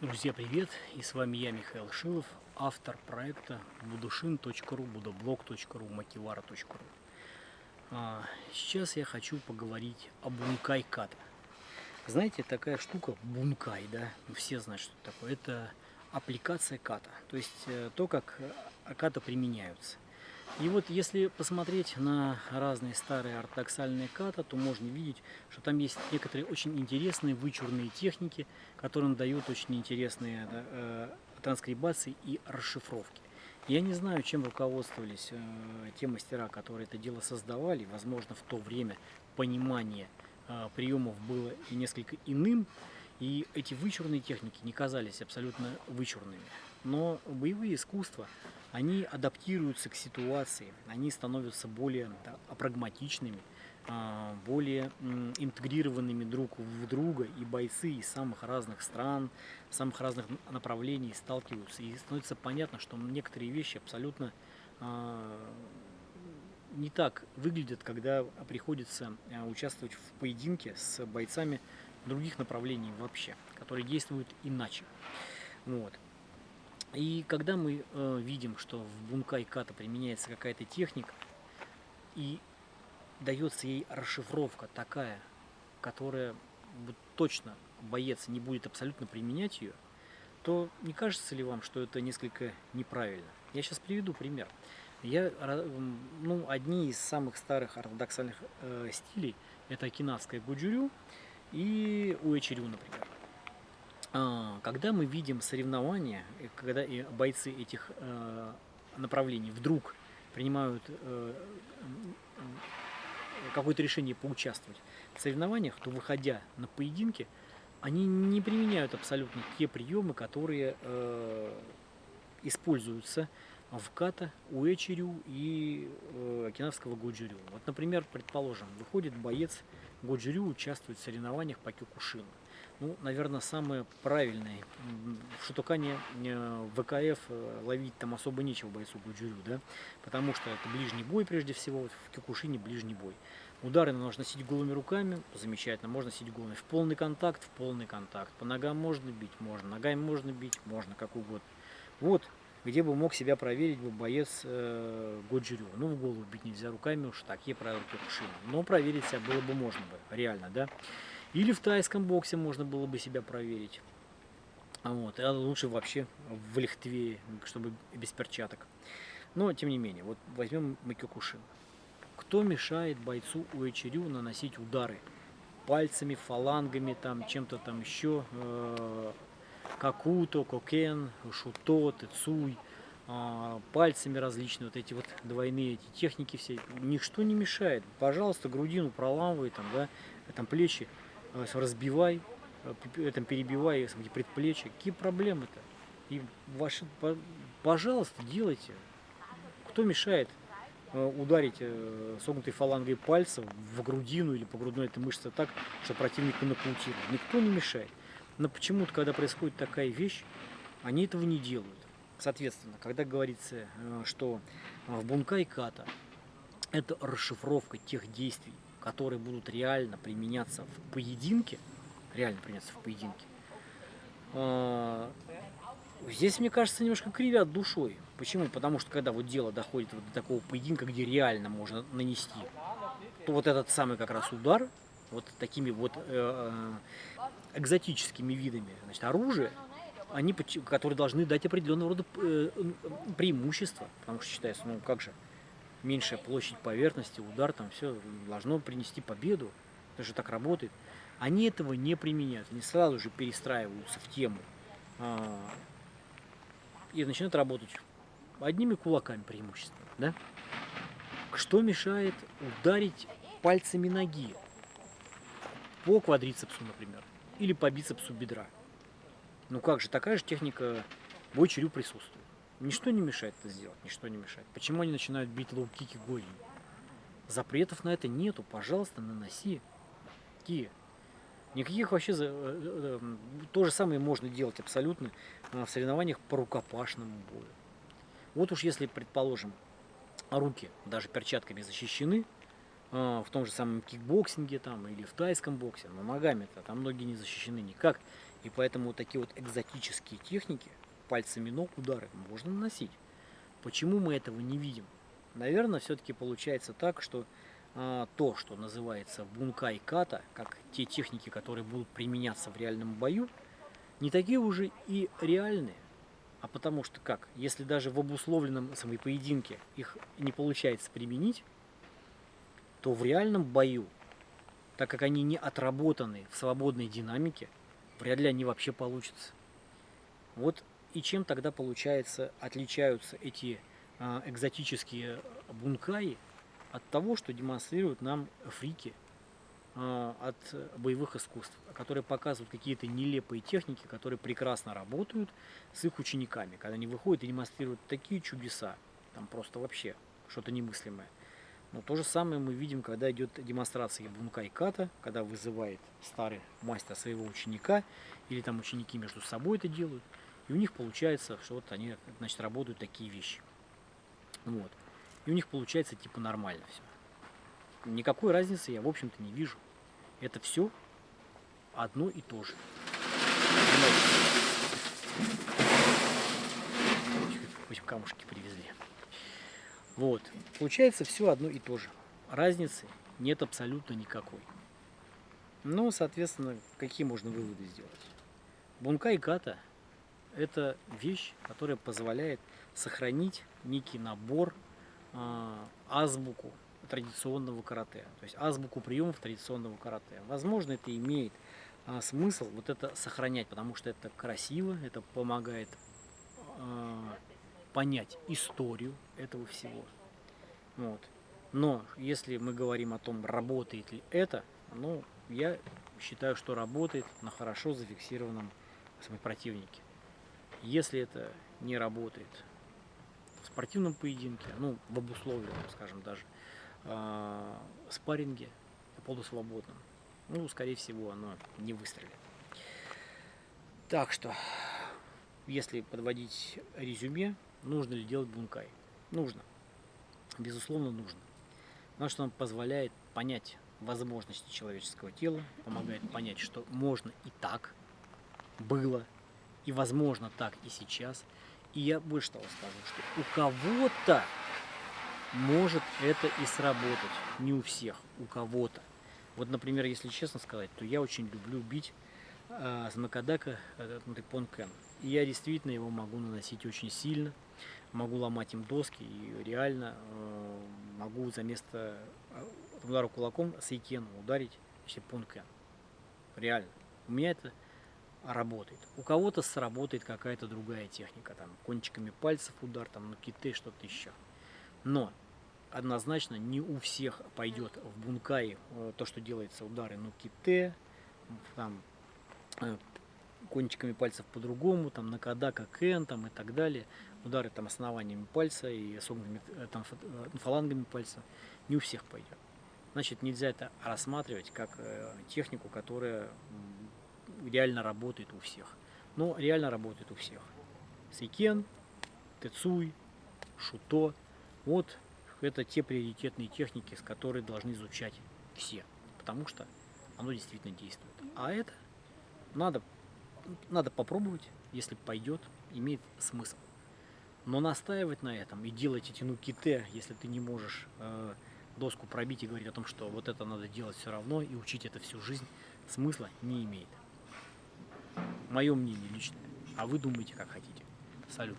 Друзья, привет! И с вами я, Михаил Шилов, автор проекта budushin.ru, budoblog.ru, makivara.ru. Сейчас я хочу поговорить о бункай ката. Знаете, такая штука бункай, да? Ну, все знают, что это такое. Это аппликация ката, то есть э, то, как э, ката применяются. И вот если посмотреть на разные старые ортодоксальные ката, то можно видеть, что там есть некоторые очень интересные вычурные техники, которые дают очень интересные э, транскрибации и расшифровки. Я не знаю, чем руководствовались э, те мастера, которые это дело создавали. Возможно, в то время понимание э, приемов было и несколько иным, и эти вычурные техники не казались абсолютно вычурными. Но боевые искусства, они адаптируются к ситуации, они становятся более прагматичными, а, более интегрированными друг в друга, и бойцы из самых разных стран, самых разных направлений сталкиваются. И становится понятно, что некоторые вещи абсолютно а, не так выглядят, когда приходится а, участвовать в поединке с бойцами других направлений вообще, которые действуют иначе. Вот. И когда мы э, видим, что в бункай ката применяется какая-то техника, и дается ей расшифровка такая, которая точно боец не будет абсолютно применять ее, то не кажется ли вам, что это несколько неправильно? Я сейчас приведу пример. Я, ну, одни из самых старых ортодоксальных э, стилей это окинавская гуджурю и уэчерю, например. А, когда мы видим соревнования, когда бойцы этих э, направлений вдруг принимают э, какое-то решение поучаствовать в соревнованиях, то выходя на поединки, они не применяют абсолютно те приемы, которые э, используются в ката, уэчерю и э, окинавского годжурю. Вот, например, предположим, выходит боец годжурю, участвует в соревнованиях по кюкушину ну, наверное, самое правильное. В Шутукане ВКФ э, ловить там особо нечего бойцу Гуджурю, да, потому что это ближний бой прежде всего, в Кюкушине ближний бой. Удары нужно носить голыми руками, замечательно, можно носить голыми. В полный контакт, в полный контакт. По ногам можно бить, можно, ногами можно бить, можно, как угодно. Вот, где бы мог себя проверить бы боец э, Годжирю. Ну, в голову бить нельзя руками, уж такие правила Кюкушина. Но проверить себя было бы можно бы, реально, да. Или в тайском боксе можно было бы себя проверить. Вот. А лучше вообще в лихтве, чтобы без перчаток. Но, тем не менее, вот возьмем Макюкушин. Кто мешает бойцу Уэчерю наносить удары? Пальцами, фалангами, там, чем-то там еще. Э, какуто, кокен, шуто, тецуй. Э, пальцами различные, вот эти вот двойные эти техники все. Ничто не мешает. Пожалуйста, грудину проламывай, там, да, там плечи разбивай, э, там, перебивай предплечья. Какие проблемы-то? И ваши, пожалуйста, делайте. Кто мешает э, ударить э, согнутой фалангой пальца в грудину или по грудной этой мышце так, что противник нокаутирует? Никто не мешает. Но почему-то, когда происходит такая вещь, они этого не делают. Соответственно, когда говорится, что в бункай ката это расшифровка тех действий, которые будут реально применяться в поединке, реально применяться в поединке, а, здесь, мне кажется, немножко кривят душой. Почему? Потому что когда вот дело доходит вот до такого поединка, где реально можно нанести, то вот этот самый как раз удар, вот такими вот э, э экзотическими видами значит, оружия, они, которые должны дать определенного рода э, преимущества, потому что считается, ну как же, меньшая площадь поверхности, удар, там все должно принести победу. Это же так работает. Они этого не применяют, они сразу же перестраиваются в тему а, и начинают работать одними кулаками преимущественно. Да? Что мешает ударить пальцами ноги по квадрицепсу, например, или по бицепсу бедра? Ну как же, такая же техника боя присутствует. Ничто не мешает это сделать, ничто не мешает. Почему они начинают бить лоу-кики голенью? Запретов на это нету, пожалуйста, наноси. Какие? Никаких вообще... Э, э, э, то же самое можно делать абсолютно в соревнованиях по рукопашному бою. Вот уж если, предположим, руки даже перчатками защищены, в том же самом кикбоксинге там, или в тайском боксе, но ногами-то там многие не защищены никак. И поэтому вот такие вот экзотические техники, пальцами ног удары, можно наносить. Почему мы этого не видим? Наверное, все-таки получается так, что а, то, что называется бункай ката, как те техники, которые будут применяться в реальном бою, не такие уже и реальные. А потому что как? Если даже в обусловленном самой поединке их не получается применить, то в реальном бою, так как они не отработаны в свободной динамике, вряд ли они вообще получатся. Вот и чем тогда, получается, отличаются эти а, экзотические бункаи от того, что демонстрируют нам фрики а, от боевых искусств, которые показывают какие-то нелепые техники, которые прекрасно работают с их учениками, когда они выходят и демонстрируют такие чудеса, там просто вообще что-то немыслимое. Но то же самое мы видим, когда идет демонстрация бункай ката, когда вызывает старый мастер своего ученика, или там ученики между собой это делают, и у них получается, что вот они, значит, работают такие вещи. Вот. И у них получается типа нормально все. Никакой разницы я, в общем-то, не вижу. Это все одно и то же. Хоть камушки привезли. Вот. Получается все одно и то же. Разницы нет абсолютно никакой. Ну, соответственно, какие можно выводы сделать? Бункай ката – это вещь, которая позволяет сохранить некий набор, э, азбуку традиционного карате. То есть азбуку приемов традиционного карате. Возможно, это имеет э, смысл вот это сохранять, потому что это красиво, это помогает э, понять историю этого всего. Вот. Но если мы говорим о том, работает ли это, ну, я считаю, что работает на хорошо зафиксированном противнике. Если это не работает в спортивном поединке, ну, в обусловленном, скажем даже, э, спарринге, полусвободном, ну, скорее всего, оно не выстрелит. Так что, если подводить резюме, нужно ли делать бункай? Нужно. Безусловно, нужно. Потому что он позволяет понять возможности человеческого тела, помогает понять, что можно и так было, и возможно так и сейчас. И я больше того скажу, что у кого-то может это и сработать. Не у всех, у кого-то. Вот, например, если честно сказать, то я очень люблю бить э, с Макадака э, Понкен. И я действительно его могу наносить очень сильно. Могу ломать им доски и реально э, могу за место э, удара кулаком с ударить вообще Понкен. Реально. У меня это работает. У кого-то сработает какая-то другая техника, там кончиками пальцев удар, там на киты, что-то еще. Но однозначно не у всех пойдет в бункае э, то, что делается удары на ките, там э, кончиками пальцев по-другому, там на кадака кен там и так далее, удары там основаниями пальца и согнутыми э, там фалангами пальца, не у всех пойдет. Значит, нельзя это рассматривать как технику, которая реально работает у всех. Но реально работает у всех. Сейкен, Тецуй, Шуто. Вот это те приоритетные техники, с которыми должны изучать все. Потому что оно действительно действует. А это надо, надо попробовать, если пойдет, имеет смысл. Но настаивать на этом и делать эти ну ките, если ты не можешь э, доску пробить и говорить о том, что вот это надо делать все равно и учить это всю жизнь, смысла не имеет. Мое мнение личное. А вы думаете, как хотите. Салют.